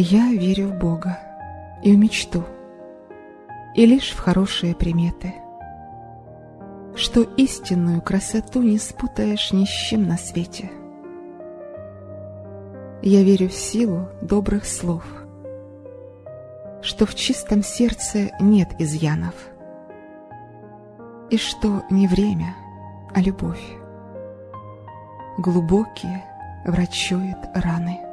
Я верю в Бога и в мечту, и лишь в хорошие приметы, что истинную красоту не спутаешь ни с чем на свете. Я верю в силу добрых слов, что в чистом сердце нет изъянов, и что не время, а любовь глубокие врачует раны.